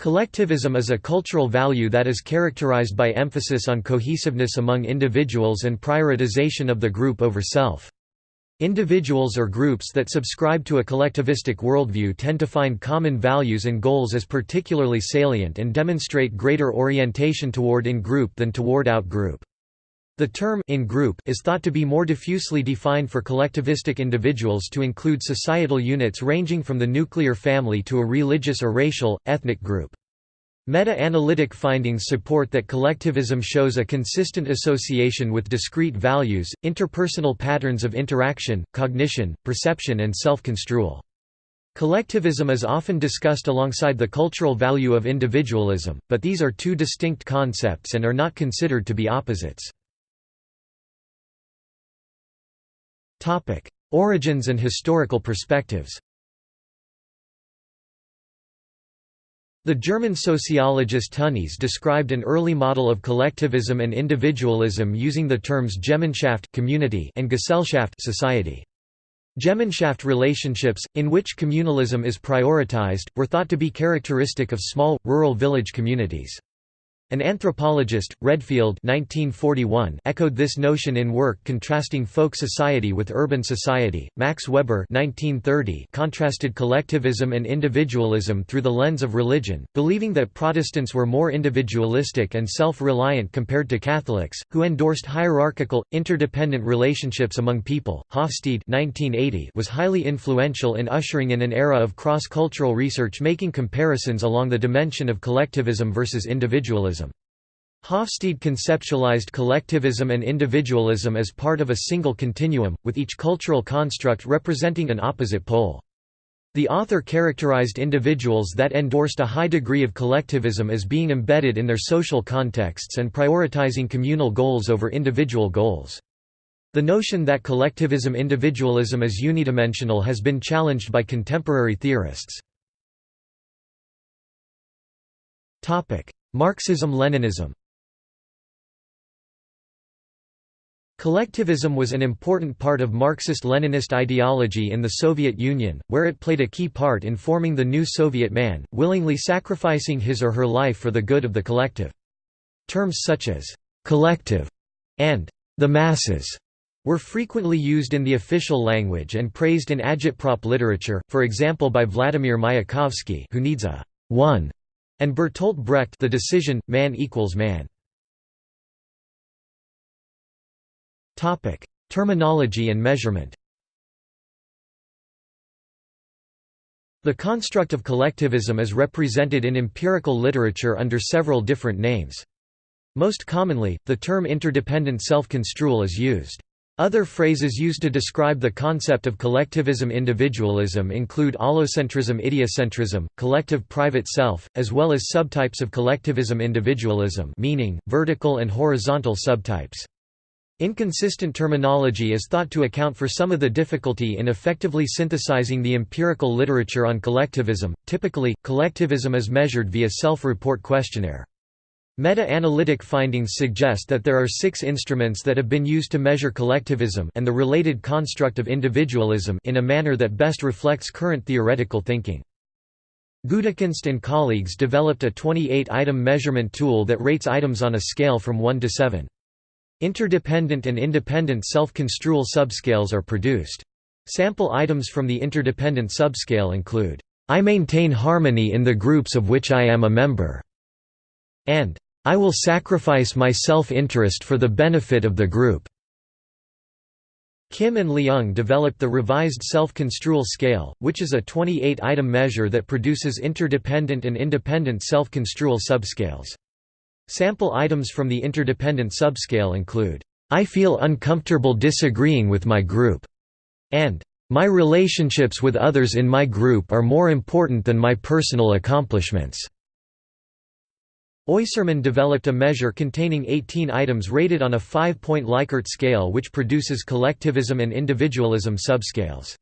Collectivism is a cultural value that is characterized by emphasis on cohesiveness among individuals and prioritization of the group over self. Individuals or groups that subscribe to a collectivistic worldview tend to find common values and goals as particularly salient and demonstrate greater orientation toward in-group than toward out-group. The term in-group is thought to be more diffusely defined for collectivistic individuals to include societal units ranging from the nuclear family to a religious or racial, ethnic group. Meta-analytic findings support that collectivism shows a consistent association with discrete values, interpersonal patterns of interaction, cognition, perception and self-construal. Collectivism is often discussed alongside the cultural value of individualism, but these are two distinct concepts and are not considered to be opposites. Origins and historical perspectives The German sociologist Tönnies described an early model of collectivism and individualism using the terms Gemeinschaft community and Gesellschaft society. Gemeinschaft relationships, in which communalism is prioritized, were thought to be characteristic of small, rural village communities. An anthropologist, Redfield 1941, echoed this notion in work contrasting folk society with urban society. Max Weber 1930 contrasted collectivism and individualism through the lens of religion, believing that Protestants were more individualistic and self-reliant compared to Catholics, who endorsed hierarchical, interdependent relationships among people. Hofstede 1980 was highly influential in ushering in an era of cross-cultural research making comparisons along the dimension of collectivism versus individualism. Hofstede conceptualized collectivism and individualism as part of a single continuum, with each cultural construct representing an opposite pole. The author characterized individuals that endorsed a high degree of collectivism as being embedded in their social contexts and prioritizing communal goals over individual goals. The notion that collectivism individualism is unidimensional has been challenged by contemporary theorists. Marxism-Leninism Collectivism was an important part of Marxist-Leninist ideology in the Soviet Union, where it played a key part in forming the new Soviet man, willingly sacrificing his or her life for the good of the collective. Terms such as «collective» and «the masses» were frequently used in the official language and praised in agitprop literature, for example by Vladimir Mayakovsky who needs a «one» and Bertolt Brecht the decision, man equals man. Terminology and measurement The construct of collectivism is represented in empirical literature under several different names. Most commonly, the term interdependent self-construal is used. Other phrases used to describe the concept of collectivism individualism include allocentrism idiocentrism, collective private self, as well as subtypes of collectivism individualism meaning, vertical and horizontal subtypes. Inconsistent terminology is thought to account for some of the difficulty in effectively synthesizing the empirical literature on collectivism. Typically, collectivism is measured via self-report questionnaire. Meta-analytic findings suggest that there are six instruments that have been used to measure collectivism and the related construct of individualism in a manner that best reflects current theoretical thinking. Gudykunst and colleagues developed a 28-item measurement tool that rates items on a scale from 1 to 7. Interdependent and independent self-construal subscales are produced. Sample items from the interdependent subscale include, "'I maintain harmony in the groups of which I am a member' and "'I will sacrifice my self-interest for the benefit of the group' Kim and Leung developed the revised self-construal scale, which is a 28-item measure that produces interdependent and independent self-construal subscales. Sample items from the interdependent subscale include, "'I feel uncomfortable disagreeing with my group' and "'My relationships with others in my group are more important than my personal accomplishments' Oyserman developed a measure containing 18 items rated on a five-point Likert scale which produces collectivism and individualism subscales.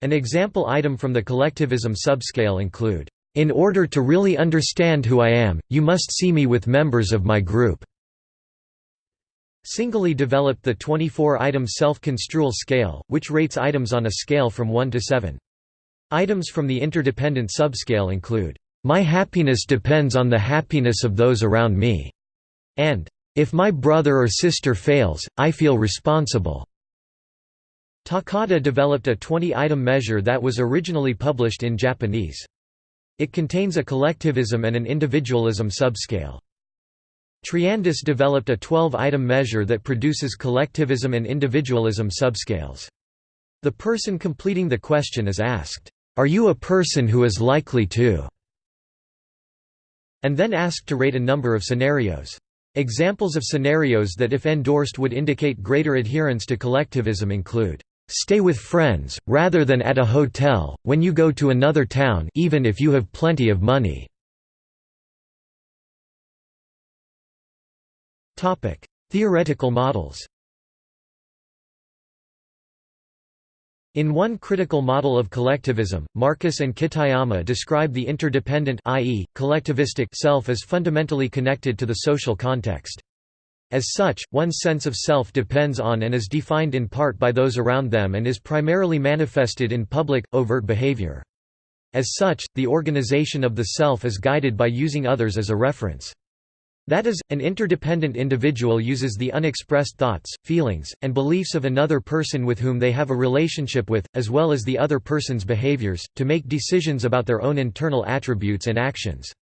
An example item from the collectivism subscale include, in order to really understand who I am, you must see me with members of my group." Singelis developed the 24-item self-construal scale, which rates items on a scale from 1 to 7. Items from the interdependent subscale include, "'My happiness depends on the happiness of those around me' and "'If my brother or sister fails, I feel responsible'". Takata developed a 20-item measure that was originally published in Japanese. It contains a collectivism and an individualism subscale. Triandis developed a 12-item measure that produces collectivism and individualism subscales. The person completing the question is asked, "'Are you a person who is likely to?' and then asked to rate a number of scenarios. Examples of scenarios that if endorsed would indicate greater adherence to collectivism include Stay with friends, rather than at a hotel, when you go to another town even if you have plenty of money. Theoretical models In one critical model of collectivism, Markus and Kitayama describe the interdependent i.e., collectivistic self as fundamentally connected to the social context. As such, one's sense of self depends on and is defined in part by those around them and is primarily manifested in public, overt behavior. As such, the organization of the self is guided by using others as a reference. That is, an interdependent individual uses the unexpressed thoughts, feelings, and beliefs of another person with whom they have a relationship with, as well as the other person's behaviors, to make decisions about their own internal attributes and actions.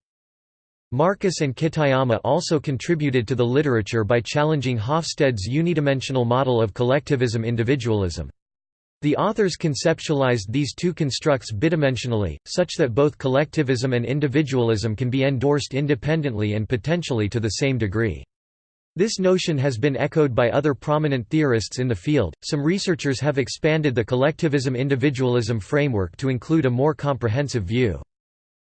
Markus and Kitayama also contributed to the literature by challenging Hofstede's unidimensional model of collectivism individualism. The authors conceptualized these two constructs bidimensionally, such that both collectivism and individualism can be endorsed independently and potentially to the same degree. This notion has been echoed by other prominent theorists in the field. Some researchers have expanded the collectivism individualism framework to include a more comprehensive view.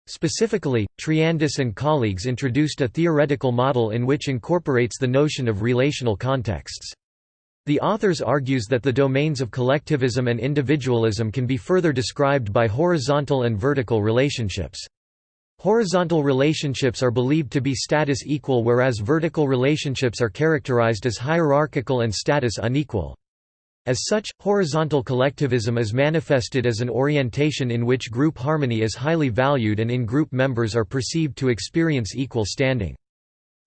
Specifically, Triandis and colleagues introduced a theoretical model in which incorporates the notion of relational contexts. The authors argues that the domains of collectivism and individualism can be further described by horizontal and vertical relationships. Horizontal relationships are believed to be status equal whereas vertical relationships are characterized as hierarchical and status unequal. As such, horizontal collectivism is manifested as an orientation in which group harmony is highly valued and in-group members are perceived to experience equal standing.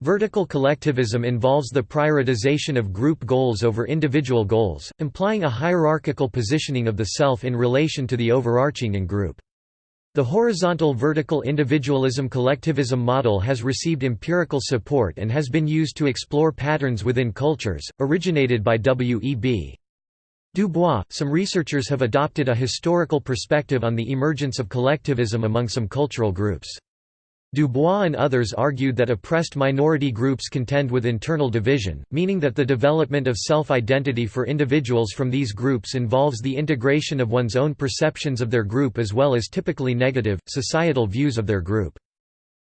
Vertical collectivism involves the prioritization of group goals over individual goals, implying a hierarchical positioning of the self in relation to the overarching in-group. The horizontal-vertical individualism collectivism model has received empirical support and has been used to explore patterns within cultures, originated by W.E.B. Du Bois, some researchers have adopted a historical perspective on the emergence of collectivism among some cultural groups. Du Bois and others argued that oppressed minority groups contend with internal division, meaning that the development of self-identity for individuals from these groups involves the integration of one's own perceptions of their group as well as typically negative, societal views of their group.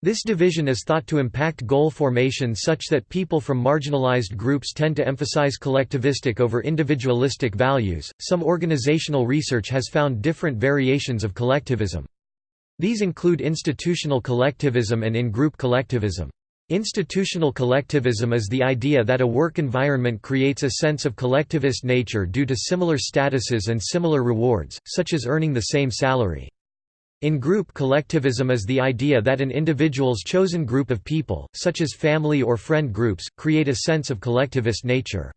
This division is thought to impact goal formation such that people from marginalized groups tend to emphasize collectivistic over individualistic values. Some organizational research has found different variations of collectivism. These include institutional collectivism and in-group collectivism. Institutional collectivism is the idea that a work environment creates a sense of collectivist nature due to similar statuses and similar rewards, such as earning the same salary. In-group collectivism is the idea that an individual's chosen group of people, such as family or friend groups, create a sense of collectivist nature.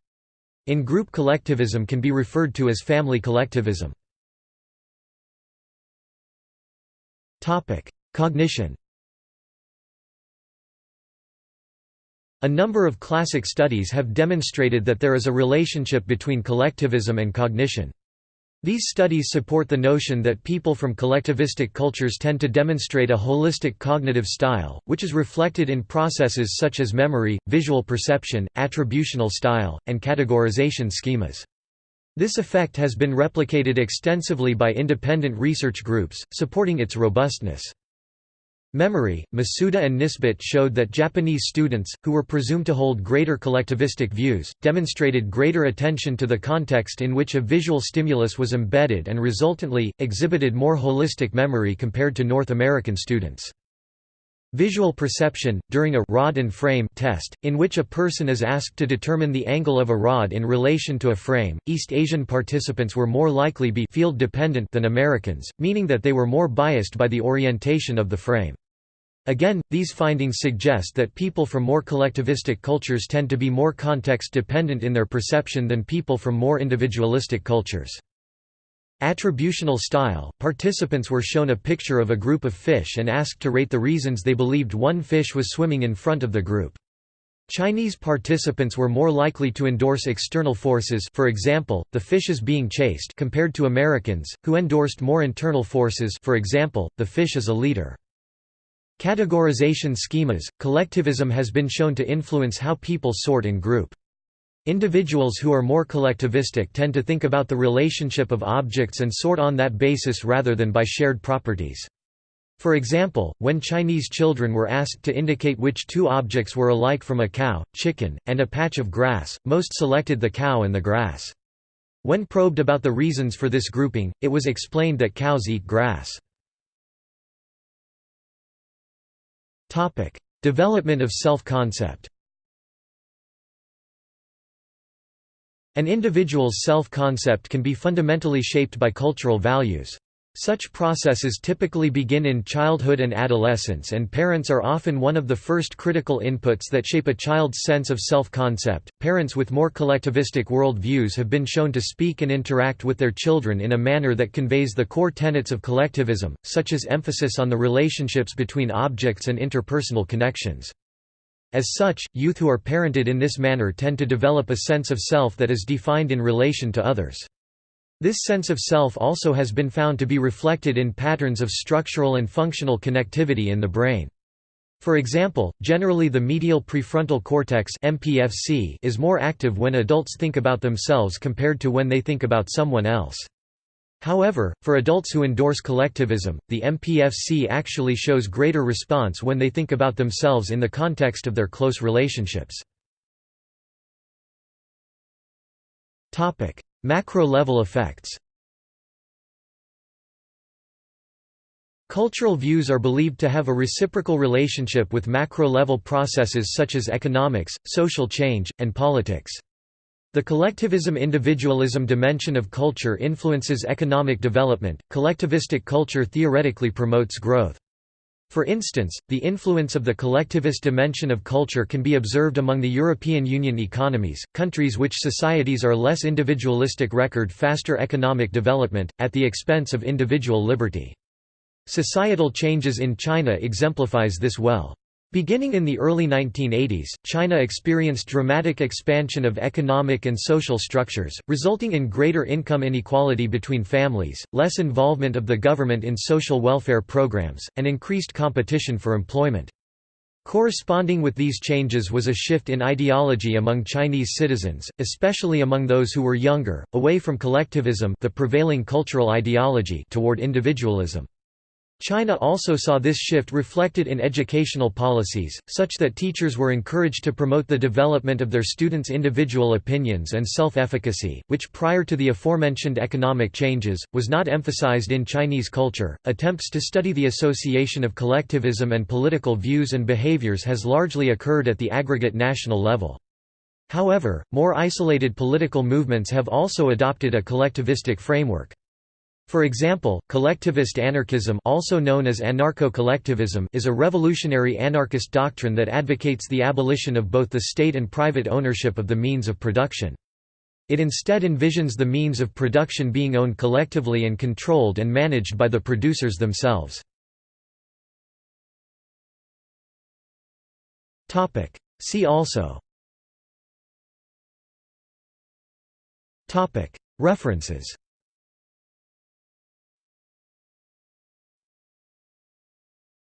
In-group collectivism can be referred to as family collectivism. Cognition A number of classic studies have demonstrated that there is a relationship between collectivism and cognition. These studies support the notion that people from collectivistic cultures tend to demonstrate a holistic cognitive style, which is reflected in processes such as memory, visual perception, attributional style, and categorization schemas. This effect has been replicated extensively by independent research groups, supporting its robustness. Memory, Masuda and Nisbett showed that Japanese students, who were presumed to hold greater collectivistic views, demonstrated greater attention to the context in which a visual stimulus was embedded and resultantly, exhibited more holistic memory compared to North American students. Visual perception, during a rod and frame test, in which a person is asked to determine the angle of a rod in relation to a frame, East Asian participants were more likely to be field dependent than Americans, meaning that they were more biased by the orientation of the frame. Again, these findings suggest that people from more collectivistic cultures tend to be more context-dependent in their perception than people from more individualistic cultures. Attributional style – Participants were shown a picture of a group of fish and asked to rate the reasons they believed one fish was swimming in front of the group. Chinese participants were more likely to endorse external forces for example, the fish is being chased compared to Americans, who endorsed more internal forces for example, the fish is a leader. Categorization schemas – Collectivism has been shown to influence how people sort and group. Individuals who are more collectivistic tend to think about the relationship of objects and sort on that basis rather than by shared properties. For example, when Chinese children were asked to indicate which two objects were alike from a cow, chicken, and a patch of grass, most selected the cow and the grass. When probed about the reasons for this grouping, it was explained that cows eat grass. Development of self-concept An individual's self-concept can be fundamentally shaped by cultural values. Such processes typically begin in childhood and adolescence and parents are often one of the first critical inputs that shape a child's sense of self-concept. Parents with more collectivistic worldviews have been shown to speak and interact with their children in a manner that conveys the core tenets of collectivism, such as emphasis on the relationships between objects and interpersonal connections. As such, youth who are parented in this manner tend to develop a sense of self that is defined in relation to others. This sense of self also has been found to be reflected in patterns of structural and functional connectivity in the brain. For example, generally the medial prefrontal cortex MPFC is more active when adults think about themselves compared to when they think about someone else. However, for adults who endorse collectivism, the MPFC actually shows greater response when they think about themselves in the context of their close relationships. Macro-level effects Cultural views are believed to have a reciprocal relationship with macro-level processes such as economics, social change, and politics. The collectivism-individualism dimension of culture influences economic development. Collectivistic culture theoretically promotes growth. For instance, the influence of the collectivist dimension of culture can be observed among the European Union economies, countries which societies are less individualistic record faster economic development, at the expense of individual liberty. Societal changes in China exemplifies this well. Beginning in the early 1980s, China experienced dramatic expansion of economic and social structures, resulting in greater income inequality between families, less involvement of the government in social welfare programs, and increased competition for employment. Corresponding with these changes was a shift in ideology among Chinese citizens, especially among those who were younger, away from collectivism the prevailing cultural ideology toward individualism. China also saw this shift reflected in educational policies, such that teachers were encouraged to promote the development of their students' individual opinions and self-efficacy, which prior to the aforementioned economic changes, was not emphasized in Chinese culture. Attempts to study the association of collectivism and political views and behaviors has largely occurred at the aggregate national level. However, more isolated political movements have also adopted a collectivistic framework. For example, collectivist anarchism also known as anarcho-collectivism is a revolutionary anarchist doctrine that advocates the abolition of both the state and private ownership of the means of production. It instead envisions the means of production being owned collectively and controlled and managed by the producers themselves. See also References